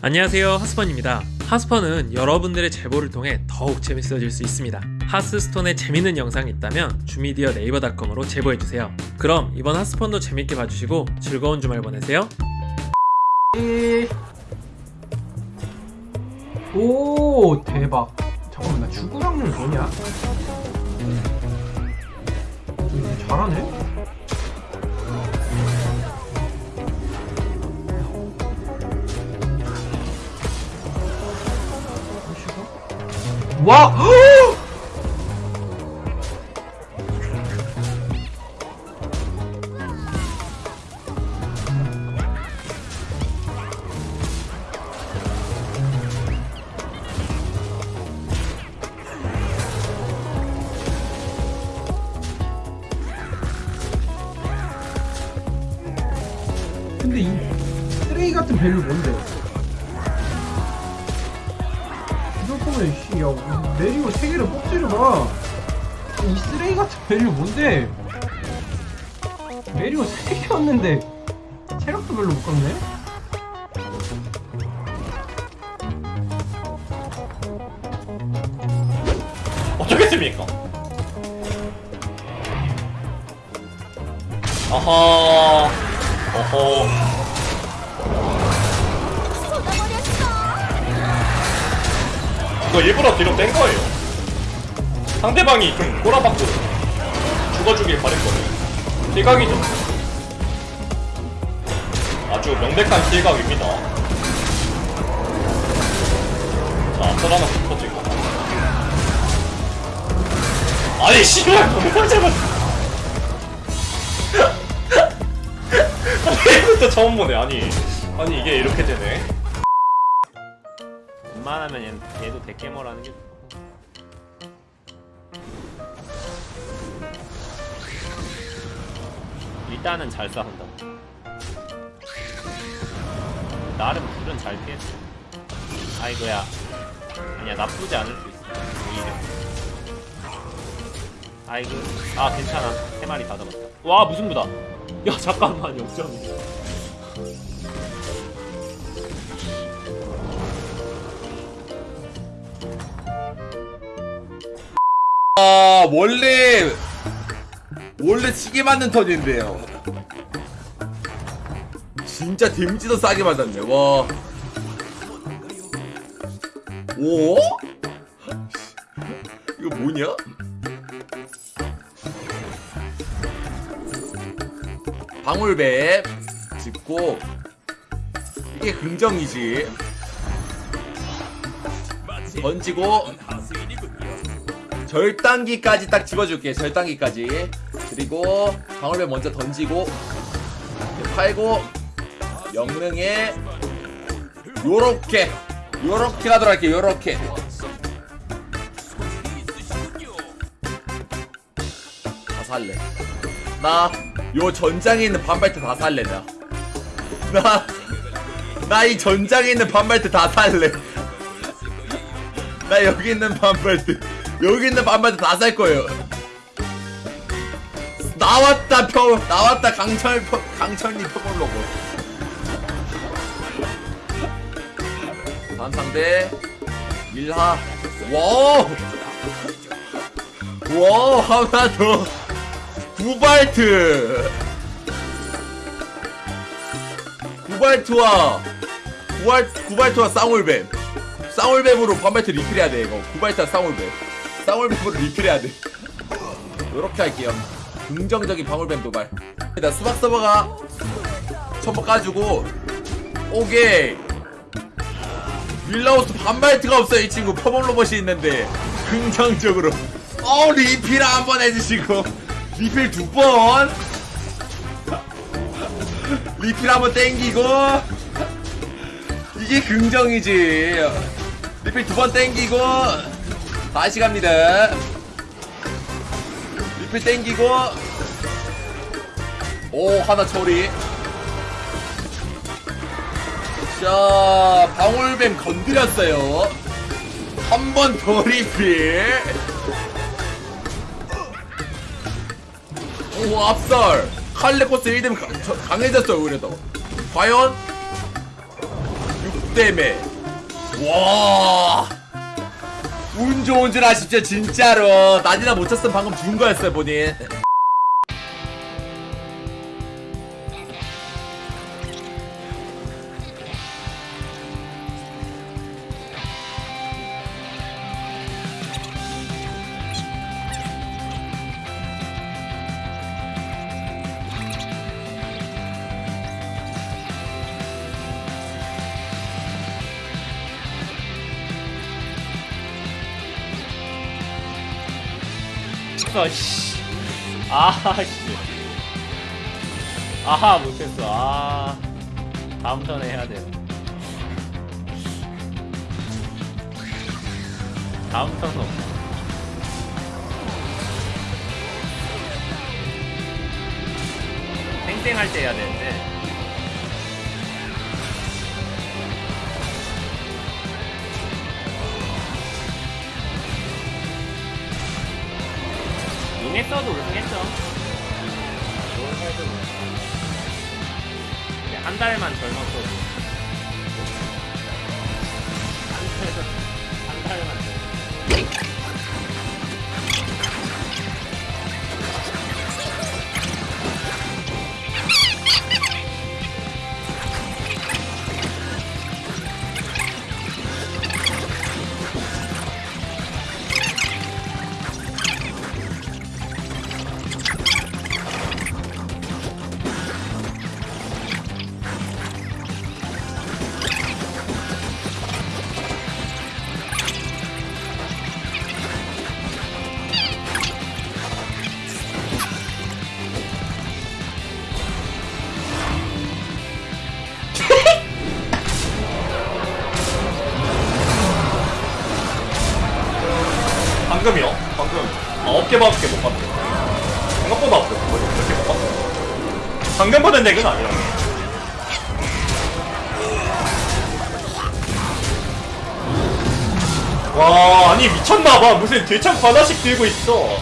안녕하세요 하스펀입니다. 하스펀은 여러분들의 제보를 통해 더욱 재밌어질 수 있습니다. 하스스톤에 재밌는 영상이 있다면 주미디어 네이버닷컴으로 제보해주세요. 그럼 이번 하스펀도 재밌게 봐주시고 즐거운 주말 보내세요. 오 대박. 잠깐만 나 주구 확률 뭐냐? 음, 잘하네? 와! 근데 이 쓰레기 같은 밸류 뭔데? 이럴 거면 씨, 야, 내리고 세 개를 뽑지를 마. 이 쓰레기 같은 value 뭔데? 내리고 세 개였는데 체력도 별로 못 깎네? 어쩌겠습니까? 아하, 어허. 이거 일부러 뒤로 뺀 거예요. 상대방이 좀 꼬라박고 죽어주길 바랬거든요. 실각이죠. 아주 명백한 실각입니다. 자, 앞서 하나 붙어지고. 아니 씨발 너무 잘못 이것도 처음 보네 아니 아니 이게 이렇게 되네 웬만하면 얘, 얘도 데캐머라는 게 일단은 잘 싸운다. 나름 불은 잘 피했어. 아이고야. 아니야 나쁘지 않을 수 있어. 오히려. 아이고. 아 괜찮아. 세 마리 다 잡았다. 와 무슨 부다. 야 잠깐만 역전이 아 원래 원래 시계 맞는 턴인데요 진짜 데미지도 싸게 맞았네 와 오? 이거 뭐냐? 방울배 짚고 이게 긍정이지 던지고 절단기까지 딱 집어줄게 절단기까지. 그리고 방울배 먼저 던지고 팔고 영능에 요렇게 요렇게 가도록 할게 요렇게. 다 살래. 나 요 전장에 있는 반발트 다 살래 나나 이 전장에 있는 반발트 다 살래. 나 여기 있는 반발트 여기 있는 반발트 다살 거예요. 나왔다 표 나왔다 강철 표, 강철님 표본 로고. 다음 상대 밀하. 와우. 와우 하나 더. 구발트. 구발트와 구발 구발트와 쌍울뱀. 쌍울뱀으로 반발트 리필해야 돼 이거 구발타 쌍울뱀 쌍울뱀으로 리필해야 돼. 요렇게 할게요. 긍정적인 방울뱀 도발. 일단 수박 서버가 첨버 까주고 오케이. 윌라우스 반발트가 없어요 이 친구. 퍼먼 로봇이 있는데. 긍정적으로. 어 리필 한 번 해주시고. 리필 두번. 리필 한번 땡기고. 이게 긍정이지. 리필 두 번 땡기고 다시 갑니다. 리필 땡기고. 오 하나 처리. 자 방울뱀 건드렸어요. 한 번 더 리필. 오 압살 칼레코스 1등 강해졌어요 그래도. 과연? 6대 때문에 와. 운 좋은 줄 아십시오 진짜로. 난이나 못 쳤으면 방금 죽은 거였어요 본인 아, 씨. 아, 씨. 아하, 못했어. 아. 다음 턴에 해야 돼요. 다음 턴은 없어. 땡땡할 때 해야 되는데. 용했어도 네, 한 달만 젊었어도. 한 달만 아, 어깨밖에 못 봤네. 생각보다 아프거 이렇게 못 봤어. 방금 보는 덱은 아니야. 와, 아니 미쳤나봐. 무슨 대창 하나씩 들고 있어.